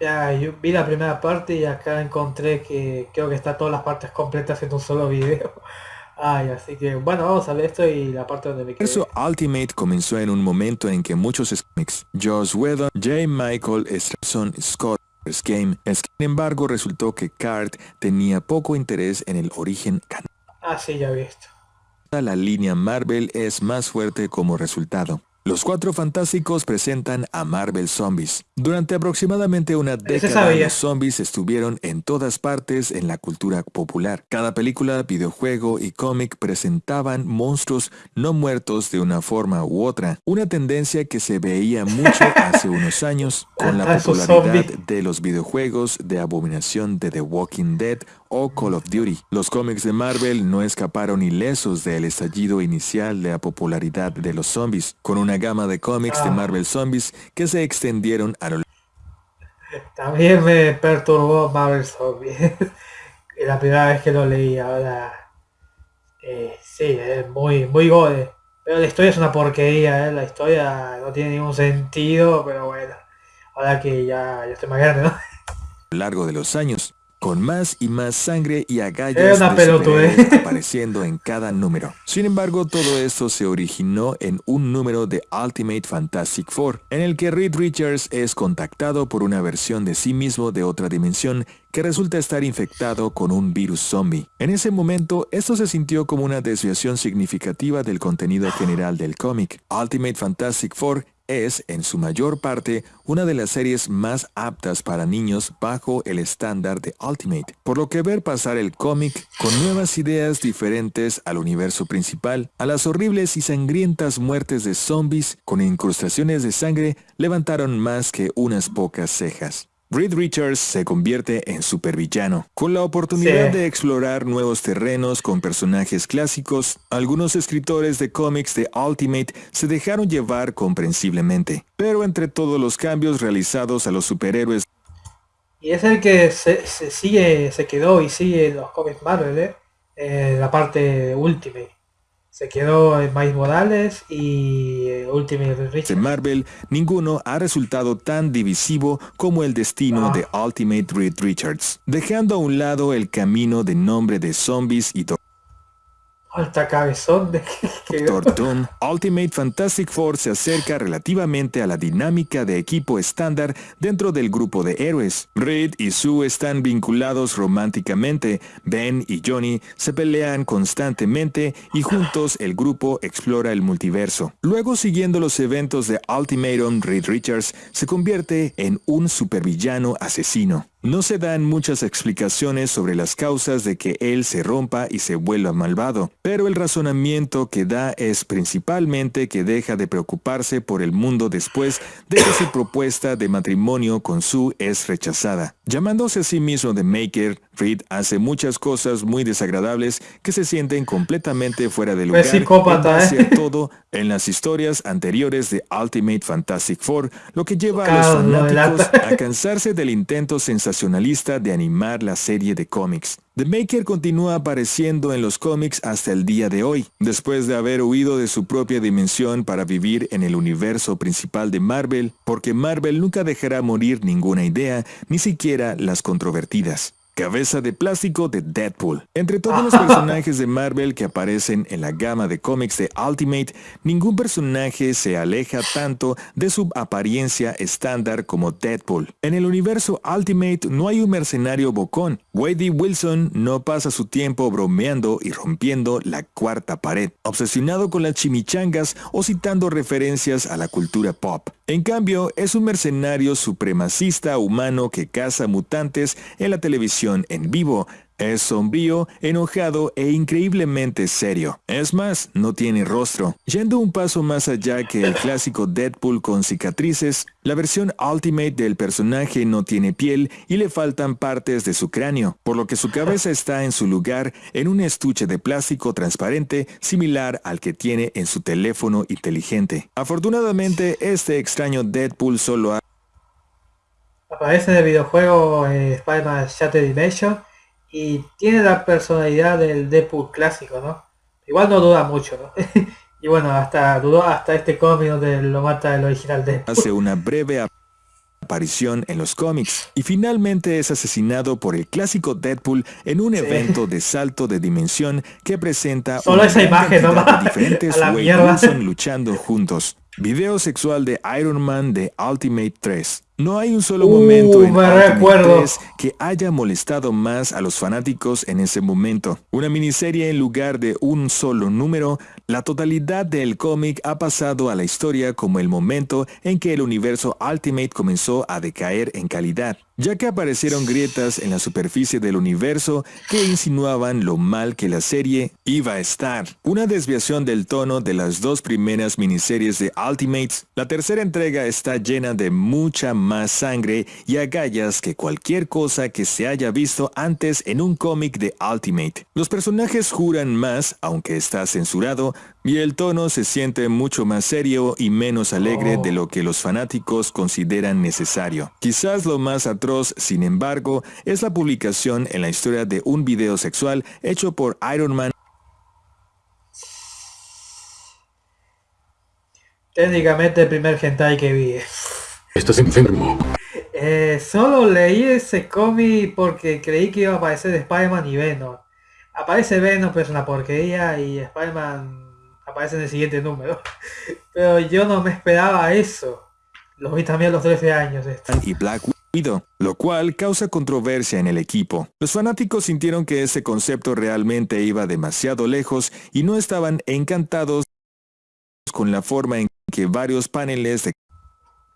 Ya, yo vi la primera parte y acá encontré que creo que está todas las partes completas en un solo video. Ay, así que bueno, vamos a ver esto y la parte donde me quedé. Eso Ultimate comenzó en un momento en que muchos cómics, Joss Whedon, J. Michael Straczon, Scott Game, sin embargo resultó que Cart tenía poco interés en el origen canon. Ah, sí, ya he visto. La línea Marvel es más fuerte como resultado. Los Cuatro Fantásticos presentan a Marvel Zombies. Durante aproximadamente una década los zombies estuvieron en todas partes en la cultura popular. Cada película, videojuego y cómic presentaban monstruos no muertos de una forma u otra. Una tendencia que se veía mucho hace unos años con la popularidad de los videojuegos de abominación de The Walking Dead o Call of Duty. Los cómics de Marvel no escaparon ilesos del estallido inicial de la popularidad de los zombies, con una gama de cómics de ah. Marvel Zombies que se extendieron a lo También me perturbó Marvel Zombies. la primera vez que lo leí, ahora... Eh, sí, es muy, muy gode. Pero la historia es una porquería, ¿eh? la historia no tiene ningún sentido, pero bueno, ahora que ya, ya estoy más grande, ¿no? A lo largo de los años, con más y más sangre y agallas apareciendo en cada número. Sin embargo, todo esto se originó en un número de Ultimate Fantastic Four, en el que Reed Richards es contactado por una versión de sí mismo de otra dimensión que resulta estar infectado con un virus zombie. En ese momento, esto se sintió como una desviación significativa del contenido general del cómic. Ultimate Fantastic Four es, en su mayor parte, una de las series más aptas para niños bajo el estándar de Ultimate, por lo que ver pasar el cómic con nuevas ideas diferentes al universo principal, a las horribles y sangrientas muertes de zombies con incrustaciones de sangre levantaron más que unas pocas cejas. Reed Richards se convierte en supervillano, con la oportunidad de explorar nuevos terrenos con personajes clásicos. Algunos escritores de cómics de Ultimate se dejaron llevar comprensiblemente, pero entre todos los cambios realizados a los superhéroes y es el que se, sigue, se quedó y sigue los cómics Marvel, ¿eh? eh la parte Ultimate. Se quedó en Miles Morales y eh, Ultimate Richards. En Marvel, ninguno ha resultado tan divisivo como el destino ah. de Ultimate Reed Richards, dejando a un lado el camino de nombre de zombies y Alta cabezón de Doom, Ultimate Fantastic Four se acerca relativamente a la dinámica de equipo estándar dentro del grupo de héroes. Reed y Sue están vinculados románticamente, Ben y Johnny se pelean constantemente y juntos el grupo explora el multiverso. Luego siguiendo los eventos de Ultimatum, Reed Richards se convierte en un supervillano asesino. No se dan muchas explicaciones sobre las causas de que él se rompa y se vuelva malvado, pero el razonamiento que da es principalmente que deja de preocuparse por el mundo después de que su propuesta de matrimonio con Sue es rechazada. Llamándose a sí mismo The Maker, Reed hace muchas cosas muy desagradables que se sienten completamente fuera de lugar psicópata, ¿eh? todo en las historias anteriores de Ultimate Fantastic Four, lo que lleva a los fanáticos a cansarse del intento sensacionalista de animar la serie de cómics. The Maker continúa apareciendo en los cómics hasta el día de hoy, después de haber huido de su propia dimensión para vivir en el universo principal de Marvel, porque Marvel nunca dejará morir ninguna idea, ni siquiera las controvertidas. Cabeza de plástico de Deadpool. Entre todos los personajes de Marvel que aparecen en la gama de cómics de Ultimate, ningún personaje se aleja tanto de su apariencia estándar como Deadpool. En el universo Ultimate no hay un mercenario bocón. Wade Wilson no pasa su tiempo bromeando y rompiendo la cuarta pared, obsesionado con las chimichangas o citando referencias a la cultura pop. En cambio, es un mercenario supremacista humano que caza mutantes en la televisión en vivo, es sombrío, enojado e increíblemente serio. Es más, no tiene rostro. Yendo un paso más allá que el clásico Deadpool con cicatrices, la versión Ultimate del personaje no tiene piel y le faltan partes de su cráneo, por lo que su cabeza está en su lugar en un estuche de plástico transparente similar al que tiene en su teléfono inteligente. Afortunadamente, este extraño Deadpool solo ha Aparece en el videojuego eh, Spider-Man Shattered Dimension y tiene la personalidad del Deadpool clásico, ¿no? Igual no duda mucho, ¿no? y bueno, hasta dudó hasta este cómic donde lo mata el original Deadpool. Hace una breve aparición en los cómics y finalmente es asesinado por el clásico Deadpool en un evento de salto de dimensión que presenta Solo esa imagen, ¿no? de diferentes Wade luchando juntos. Video sexual de Iron Man de Ultimate 3. No hay un solo uh, momento en Ultimate 3 que haya molestado más a los fanáticos en ese momento. Una miniserie en lugar de un solo número, la totalidad del cómic ha pasado a la historia como el momento en que el universo Ultimate comenzó a decaer en calidad ya que aparecieron grietas en la superficie del universo que insinuaban lo mal que la serie iba a estar. Una desviación del tono de las dos primeras miniseries de Ultimates, la tercera entrega está llena de mucha más sangre y agallas que cualquier cosa que se haya visto antes en un cómic de Ultimate. Los personajes juran más, aunque está censurado, y el tono se siente mucho más serio y menos alegre de lo que los fanáticos consideran necesario. Quizás lo más atroz, sin embargo, es la publicación en la historia de un video sexual hecho por Iron Man Técnicamente el primer hentai que vi. Estás enfermo. Eh, solo leí ese cómic porque creí que iba a aparecer Spider-Man y Venom. Aparece Venom, pero es una porquería, y Spider-Man aparece en el siguiente número. Pero yo no me esperaba eso. Lo vi también a los 13 años. Y Black Widow, lo cual causa controversia en el equipo. Los fanáticos sintieron que ese concepto realmente iba demasiado lejos y no estaban encantados con la forma en que varios paneles de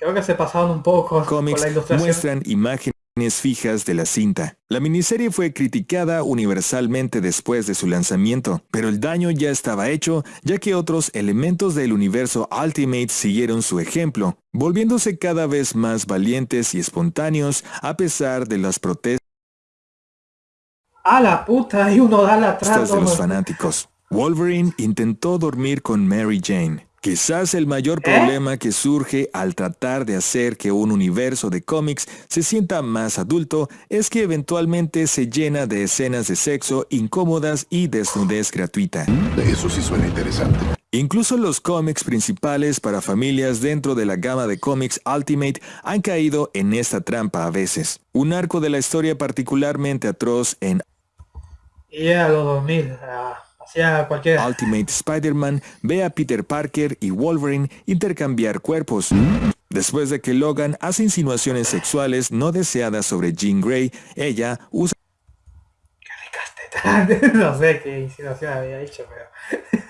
Creo que se pasaron un poco cómics muestran imágenes fijas de la cinta. La miniserie fue criticada universalmente después de su lanzamiento, pero el daño ya estaba hecho ya que otros elementos del universo Ultimate siguieron su ejemplo, volviéndose cada vez más valientes y espontáneos a pesar de las protestas a la puta y uno da la de los fanáticos. Wolverine intentó dormir con Mary Jane, Quizás el mayor ¿Eh? problema que surge al tratar de hacer que un universo de cómics se sienta más adulto es que eventualmente se llena de escenas de sexo incómodas y desnudez gratuita. Eso sí suena interesante. Incluso los cómics principales para familias dentro de la gama de cómics Ultimate han caído en esta trampa a veces. Un arco de la historia particularmente atroz en... Y a los 2000, Ultimate Spider-Man ve a Peter Parker y Wolverine intercambiar cuerpos. Después de que Logan hace insinuaciones sexuales no deseadas sobre Jean Grey, ella usa... no sé qué insinuación había hecho, pero...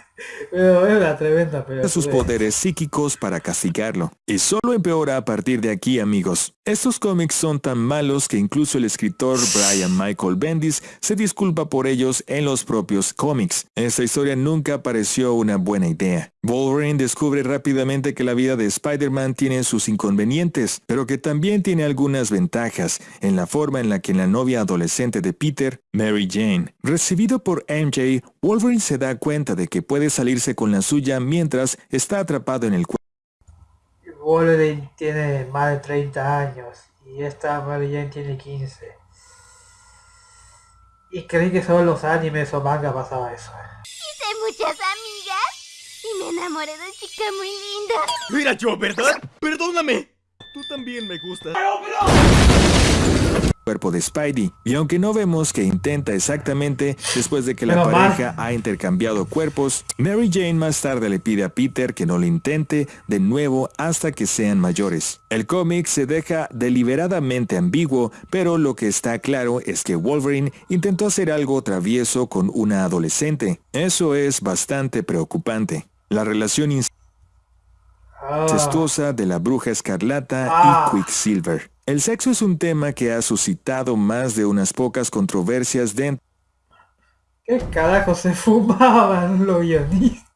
Pero es tremenda sus poderes psíquicos para castigarlo. Y solo empeora a partir de aquí, amigos. Estos cómics son tan malos que incluso el escritor Brian Michael Bendis se disculpa por ellos en los propios cómics. Esta historia nunca pareció una buena idea. Wolverine descubre rápidamente que la vida de Spider-Man tiene sus inconvenientes, pero que también tiene algunas ventajas en la forma en la que la novia adolescente de Peter, Mary Jane, recibido por MJ, Wolverine se da cuenta de que puede salirse con la suya mientras está atrapado en el cuerpo. Wolverine tiene más de 30 años y esta Mary Jane tiene 15. Y creí que solo los animes o manga pasaba eso. Hice muchas amigas y me enamoré de chica muy linda. Era yo, ¿verdad? Perdóname. Tú también me gustas cuerpo de Spidey. Y aunque no vemos que intenta exactamente después de que la pareja ha intercambiado cuerpos, Mary Jane más tarde le pide a Peter que no lo intente de nuevo hasta que sean mayores. El cómic se deja deliberadamente ambiguo, pero lo que está claro es que Wolverine intentó hacer algo travieso con una adolescente. Eso es bastante preocupante. La relación incestuosa de la bruja escarlata y ah. Quicksilver. El sexo es un tema que ha suscitado más de unas pocas controversias dentro ¿Qué carajo se fumaban los guionistas?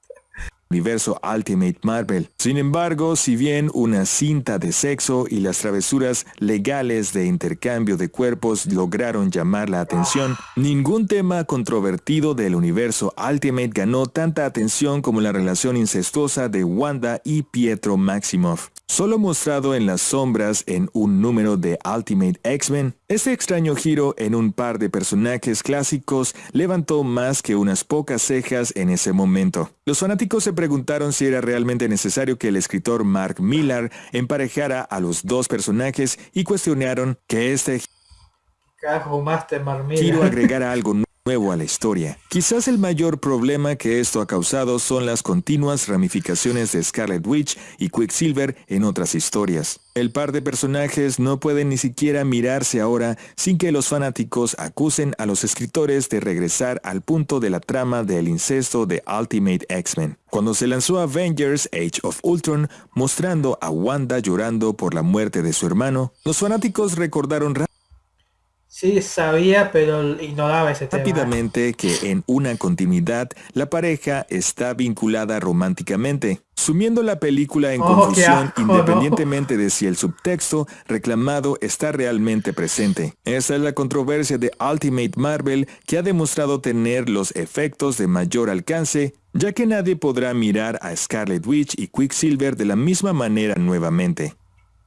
Universo Ultimate Marvel. Sin embargo, si bien una cinta de sexo y las travesuras legales de intercambio de cuerpos lograron llamar la atención, ningún tema controvertido del universo Ultimate ganó tanta atención como la relación incestuosa de Wanda y Pietro Maximoff. Solo mostrado en las sombras en un número de Ultimate X-Men, este extraño giro en un par de personajes clásicos levantó más que unas pocas cejas en ese momento. Los fanáticos se preguntaron si era realmente necesario que el escritor Mark Millar emparejara a los dos personajes y cuestionaron que este giro agregara algo nuevo nuevo a la historia. Quizás el mayor problema que esto ha causado son las continuas ramificaciones de Scarlet Witch y Quicksilver en otras historias. El par de personajes no pueden ni siquiera mirarse ahora sin que los fanáticos acusen a los escritores de regresar al punto de la trama del incesto de Ultimate X-Men. Cuando se lanzó Avengers Age of Ultron mostrando a Wanda llorando por la muerte de su hermano, los fanáticos recordaron Sí, sabía, pero ignoraba ese tema. Rápidamente que en una continuidad la pareja está vinculada románticamente, sumiendo la película en oh, confusión independientemente de si el subtexto reclamado está realmente presente. Esa es la controversia de Ultimate Marvel que ha demostrado tener los efectos de mayor alcance ya que nadie podrá mirar a Scarlet Witch y Quicksilver de la misma manera nuevamente.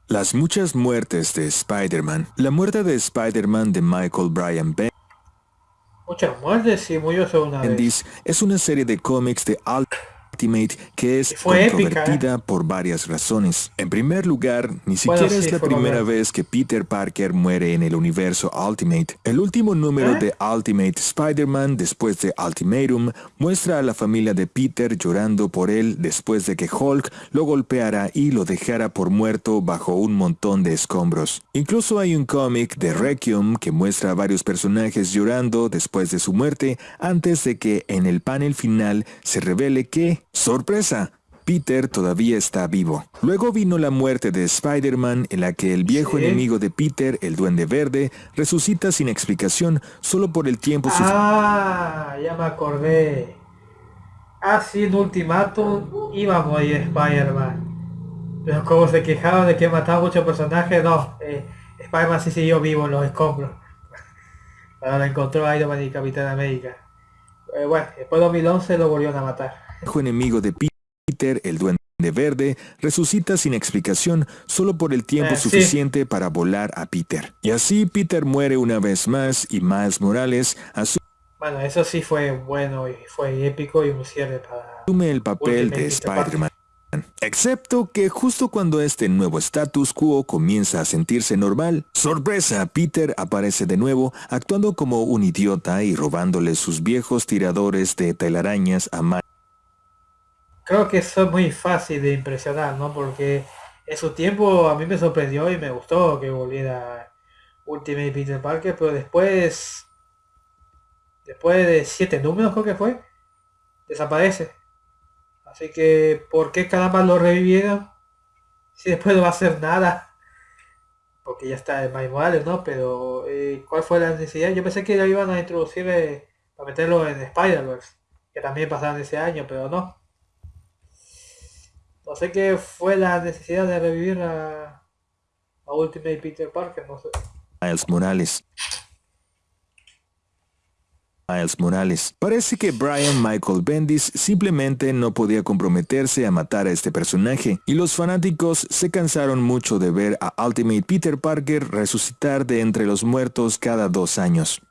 Las muchas muertes de Spider-Man. La muerte de Spider-Man de Michael Bryan Bendis. Muchas muertes y murió una vez. Es una serie de cómics de Que es controvertida ¿eh? por varias razones. En primer lugar, ni siquiera es la primera vez que Peter Parker muere en el universo Ultimate. El último número ¿Eh? de Ultimate Spider-Man después de Ultimatum muestra a la familia de Peter llorando por él después de que Hulk lo golpeara y lo dejara por muerto bajo un montón de escombros. Incluso hay un cómic de Requiem que muestra a varios personajes llorando después de su muerte antes de que en el panel final se revele que ¡Sorpresa! Peter todavía está vivo. Luego vino la muerte de Spider-Man en la que el viejo enemigo de Peter, el Duende Verde, resucita sin explicación solo por el tiempo Ah, ya me acordé. Así en Ultimatum iba a morir Spider-Man. Pero como se quejaban de que mataba muchos personajes, no. Eh, Spider-Man sí siguió vivo en los escombros. Ahora encontró a Iron Man y Capitán América. Eh, bueno, después de 2011 lo volvieron a matar enemigo de Peter, el duende verde, resucita sin explicación solo por el tiempo eh, suficiente para volar a Peter. Y así Peter muere una vez más y Miles Morales asume bueno, eso sí fue bueno y fue épico y un cierre para... Asume el papel de Spider-Man. Excepto que justo cuando este nuevo status quo comienza a sentirse normal, sorpresa, Peter aparece de nuevo actuando como un idiota y robándole sus viejos tiradores de telarañas a Miles creo que eso es muy fácil de impresionar, ¿no? Porque en su tiempo a mí me sorprendió y me gustó que volviera Ultimate Peter Parker, pero después, después de siete números creo que fue, desaparece. Así que, ¿por qué caramba lo revivieron? Si después no va a hacer nada. Porque ya está en My Morales, ¿no? Pero, eh, ¿cuál fue la necesidad? Yo pensé que lo iban a introducir eh, para meterlo en Spider-Verse. Que también pasaron ese año, pero no. No sé qué fue la necesidad de revivir a, Ultimate Peter Parker, no sé. Miles Morales. Miles Morales. Parece que Brian Michael Bendis simplemente no podía comprometerse a matar a este personaje, y los fanáticos se cansaron mucho de ver a Ultimate Peter Parker resucitar de entre los muertos cada dos años.